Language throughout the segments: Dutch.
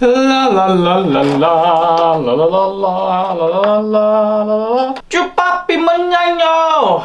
La la la la la la la la la la la la manjanjo!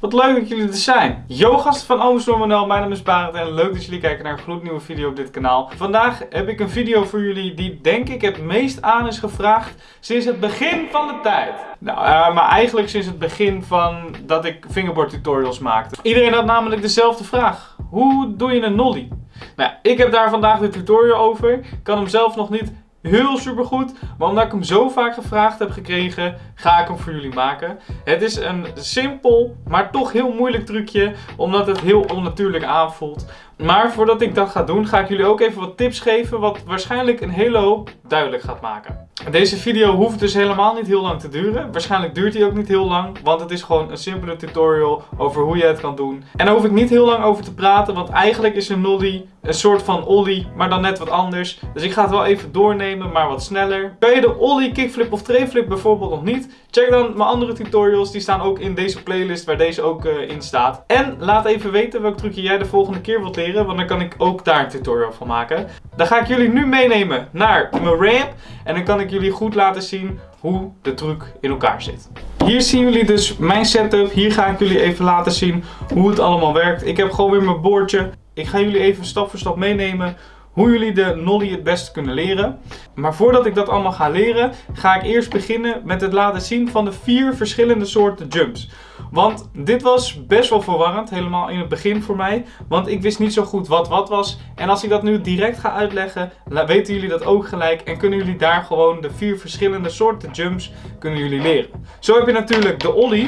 Wat leuk dat jullie er zijn. Yo gasten van Ooms Normanel, mijn naam is Barend en leuk dat jullie kijken naar een gloednieuwe video op dit kanaal. Vandaag heb ik een video voor jullie die denk ik het meest aan is gevraagd sinds het begin van de tijd. Nou, uh, maar eigenlijk sinds het begin van dat ik fingerboard tutorials maakte. Iedereen had namelijk dezelfde vraag. Hoe doe je een nollie? Nou, ik heb daar vandaag de tutorial over. Ik kan hem zelf nog niet heel super goed. Maar omdat ik hem zo vaak gevraagd heb gekregen, ga ik hem voor jullie maken. Het is een simpel, maar toch heel moeilijk trucje. Omdat het heel onnatuurlijk aanvoelt. Maar voordat ik dat ga doen, ga ik jullie ook even wat tips geven. Wat waarschijnlijk een hele hoop duidelijk gaat maken. Deze video hoeft dus helemaal niet heel lang te duren. Waarschijnlijk duurt hij ook niet heel lang. Want het is gewoon een simpele tutorial over hoe je het kan doen. En daar hoef ik niet heel lang over te praten. Want eigenlijk is een nollie een soort van ollie, maar dan net wat anders. Dus ik ga het wel even doornemen, maar wat sneller. Ben je de ollie, kickflip of trayflip bijvoorbeeld nog niet? Check dan mijn andere tutorials. Die staan ook in deze playlist waar deze ook uh, in staat. En laat even weten welk trucje jij de volgende keer wilt leren. Want dan kan ik ook daar een tutorial van maken. Dan ga ik jullie nu meenemen naar mijn ramp. En dan kan ik jullie goed laten zien hoe de truc in elkaar zit. Hier zien jullie dus mijn setup. Hier ga ik jullie even laten zien hoe het allemaal werkt. Ik heb gewoon weer mijn boordje. Ik ga jullie even stap voor stap meenemen hoe jullie de nollie het beste kunnen leren. Maar voordat ik dat allemaal ga leren, ga ik eerst beginnen met het laten zien van de vier verschillende soorten jumps. Want dit was best wel verwarrend, helemaal in het begin voor mij. Want ik wist niet zo goed wat wat was. En als ik dat nu direct ga uitleggen, weten jullie dat ook gelijk. En kunnen jullie daar gewoon de vier verschillende soorten jumps kunnen jullie leren. Zo heb je natuurlijk de ollie.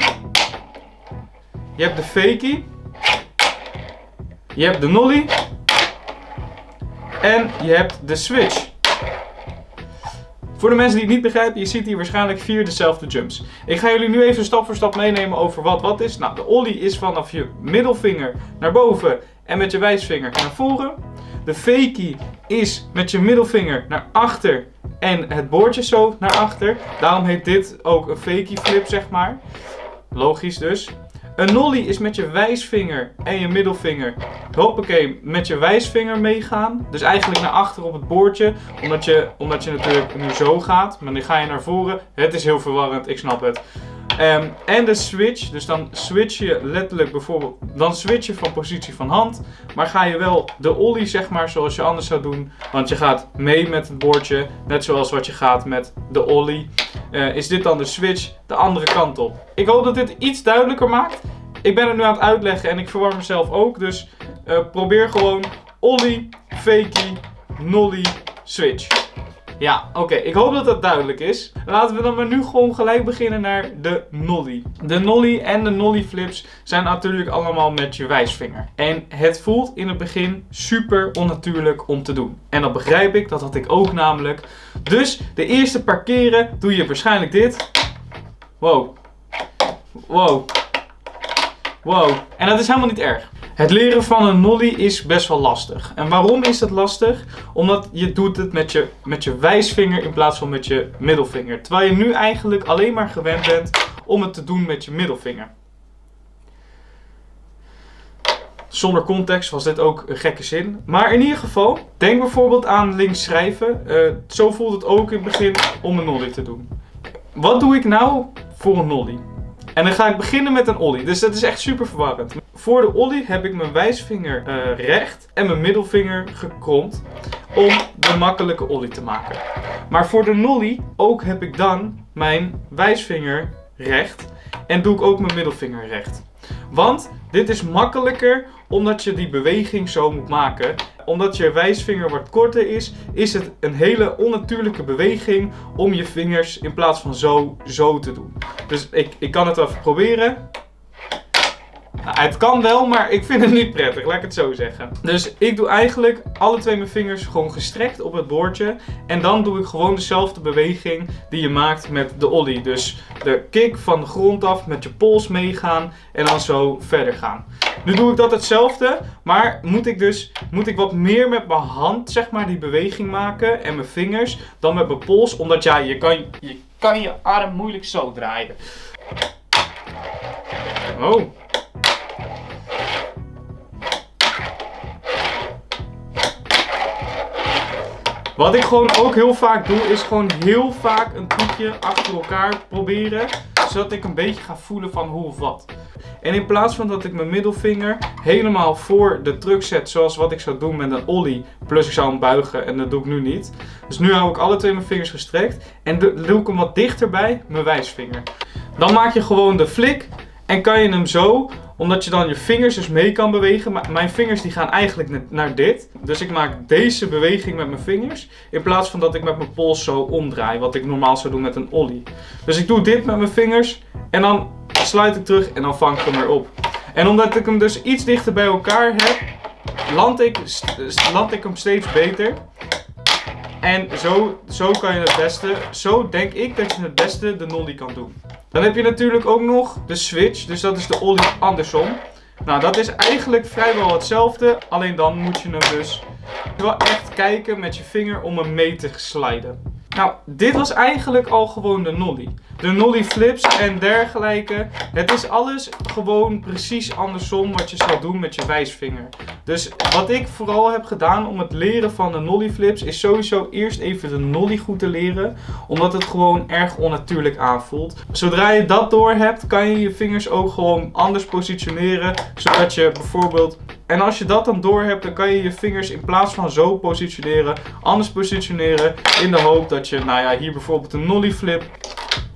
Je hebt de fakie. Je hebt de nollie. En je hebt de switch. Voor de mensen die het niet begrijpen, je ziet hier waarschijnlijk vier dezelfde jumps. Ik ga jullie nu even stap voor stap meenemen over wat wat is. Nou, de ollie is vanaf je middelvinger naar boven en met je wijsvinger naar voren. De fakie is met je middelvinger naar achter en het boordje zo naar achter. Daarom heet dit ook een fakie flip, zeg maar. Logisch dus. Een nollie is met je wijsvinger en je middelvinger, hoppakee, met je wijsvinger meegaan. Dus eigenlijk naar achter op het boordje, omdat je, omdat je natuurlijk nu zo gaat. Maar dan ga je naar voren. Het is heel verwarrend, ik snap het. Um, en de switch, dus dan switch je letterlijk bijvoorbeeld, dan switch je van positie van hand. Maar ga je wel de ollie zeg maar zoals je anders zou doen. Want je gaat mee met het boordje, net zoals wat je gaat met de ollie. Uh, is dit dan de switch de andere kant op. Ik hoop dat dit iets duidelijker maakt. Ik ben het nu aan het uitleggen en ik verwarm mezelf ook. Dus uh, probeer gewoon ollie, fakie, nollie, switch. Ja, oké. Ik hoop dat dat duidelijk is. Laten we dan maar nu gewoon gelijk beginnen naar de nollie. De nollie en de nollie flips zijn natuurlijk allemaal met je wijsvinger. En het voelt in het begin super onnatuurlijk om te doen. En dat begrijp ik, dat had ik ook namelijk. Dus de eerste paar keren doe je waarschijnlijk dit. Wow. Wow. Wow. En dat is helemaal niet erg. Het leren van een nollie is best wel lastig. En waarom is het lastig? Omdat je doet het met je, met je wijsvinger in plaats van met je middelvinger. Terwijl je nu eigenlijk alleen maar gewend bent om het te doen met je middelvinger. Zonder context was dit ook een gekke zin. Maar in ieder geval, denk bijvoorbeeld aan links schrijven. Uh, zo voelt het ook in het begin om een nollie te doen. Wat doe ik nou voor een nollie? En dan ga ik beginnen met een ollie. Dus dat is echt super verwarrend. Voor de ollie heb ik mijn wijsvinger uh, recht en mijn middelvinger gekromd. Om de makkelijke ollie te maken. Maar voor de nollie ook heb ik dan mijn wijsvinger recht. En doe ik ook mijn middelvinger recht. Want dit is makkelijker omdat je die beweging zo moet maken. Omdat je wijsvinger wat korter is, is het een hele onnatuurlijke beweging om je vingers in plaats van zo, zo te doen. Dus ik, ik kan het even proberen. Het kan wel, maar ik vind het niet prettig, laat ik het zo zeggen. Dus ik doe eigenlijk alle twee mijn vingers gewoon gestrekt op het boordje. En dan doe ik gewoon dezelfde beweging die je maakt met de ollie. Dus de kick van de grond af met je pols meegaan en dan zo verder gaan. Nu doe ik dat hetzelfde, maar moet ik dus moet ik wat meer met mijn hand zeg maar die beweging maken en mijn vingers dan met mijn pols. Omdat ja, je kan je, kan je arm moeilijk zo draaien. Oh. Wat ik gewoon ook heel vaak doe, is gewoon heel vaak een trucje achter elkaar proberen. Zodat ik een beetje ga voelen van hoe of wat. En in plaats van dat ik mijn middelvinger helemaal voor de truck zet, zoals wat ik zou doen met een ollie, plus ik zou hem buigen en dat doe ik nu niet. Dus nu hou ik alle twee mijn vingers gestrekt en doe ik hem wat dichter bij mijn wijsvinger. Dan maak je gewoon de flik en kan je hem zo, omdat je dan je vingers dus mee kan bewegen. Maar mijn vingers die gaan eigenlijk naar dit. Dus ik maak deze beweging met mijn vingers. In plaats van dat ik met mijn pols zo omdraai. Wat ik normaal zou doen met een ollie. Dus ik doe dit met mijn vingers. En dan sluit ik terug en dan vang ik hem weer op. En omdat ik hem dus iets dichter bij elkaar heb, land ik, land ik hem steeds beter. En zo, zo kan je het beste, zo denk ik dat je het beste de nollie kan doen. Dan heb je natuurlijk ook nog de switch, dus dat is de ollie andersom. Nou, dat is eigenlijk vrijwel hetzelfde, alleen dan moet je hem dus wel echt kijken met je vinger om hem mee te sliden. Nou, dit was eigenlijk al gewoon de nollie. De nollie flips en dergelijke. Het is alles gewoon precies andersom wat je zou doen met je wijsvinger. Dus wat ik vooral heb gedaan om het leren van de nollie flips is sowieso eerst even de nollie goed te leren. Omdat het gewoon erg onnatuurlijk aanvoelt. Zodra je dat door hebt kan je je vingers ook gewoon anders positioneren. Zodat je bijvoorbeeld en als je dat dan door hebt, dan kan je je vingers in plaats van zo positioneren, anders positioneren. In de hoop dat je, nou ja, hier bijvoorbeeld een nollie flip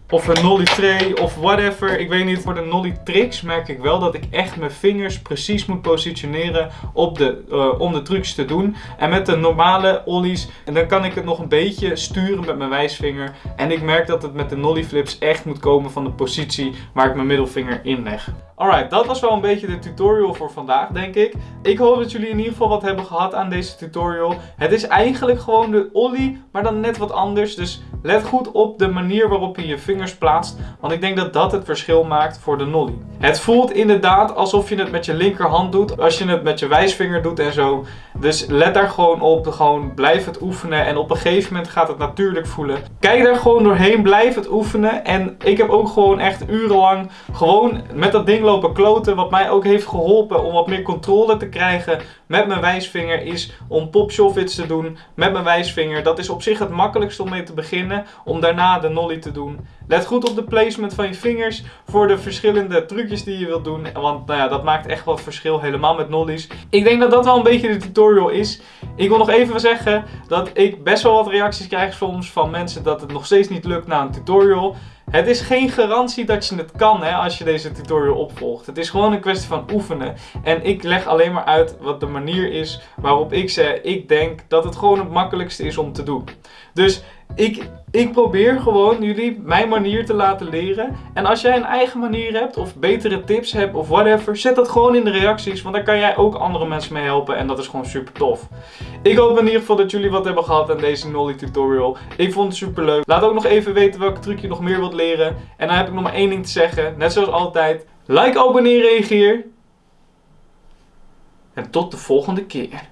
of een nollie tray of whatever. Ik weet niet, voor de nollie tricks merk ik wel dat ik echt mijn vingers precies moet positioneren op de, uh, om de trucs te doen. En met de normale ollies, en dan kan ik het nog een beetje sturen met mijn wijsvinger. En ik merk dat het met de nollie flips echt moet komen van de positie waar ik mijn middelvinger in leg. Alright, dat was wel een beetje de tutorial voor vandaag, denk ik. Ik hoop dat jullie in ieder geval wat hebben gehad aan deze tutorial. Het is eigenlijk gewoon de ollie, maar dan net wat anders. Dus let goed op de manier waarop je je vingers plaatst. Want ik denk dat dat het verschil maakt voor de nollie. Het voelt inderdaad alsof je het met je linkerhand doet. Als je het met je wijsvinger doet en zo. Dus let daar gewoon op. Gewoon blijf het oefenen. En op een gegeven moment gaat het natuurlijk voelen. Kijk daar gewoon doorheen. Blijf het oefenen. En ik heb ook gewoon echt urenlang gewoon met dat ding lopen kloten. Wat mij ook heeft geholpen om wat meer controle te krijgen met mijn wijsvinger. Is om pop te doen met mijn wijsvinger. Dat is op zich het makkelijkste om mee te beginnen. Om daarna de nollie te doen. Let goed op de placement van je vingers voor de verschillende trucjes die je wilt doen. Want nou ja, dat maakt echt wat verschil helemaal met nollies. Ik denk dat dat wel een beetje de tutorial is. Ik wil nog even zeggen dat ik best wel wat reacties krijg soms van mensen dat het nog steeds niet lukt na een tutorial. Het is geen garantie dat je het kan hè, als je deze tutorial opvolgt. Het is gewoon een kwestie van oefenen. En ik leg alleen maar uit wat de manier is waarop ik zeg, ik denk dat het gewoon het makkelijkste is om te doen. Dus ik, ik probeer gewoon jullie mijn manier te laten leren. En als jij een eigen manier hebt of betere tips hebt of whatever, zet dat gewoon in de reacties. Want daar kan jij ook andere mensen mee helpen en dat is gewoon super tof. Ik hoop in ieder geval dat jullie wat hebben gehad aan deze Nolly tutorial. Ik vond het super leuk. Laat ook nog even weten welke truc je nog meer wilt leren. En dan heb ik nog maar één ding te zeggen. Net zoals altijd. Like, abonneer, reageer. En tot de volgende keer.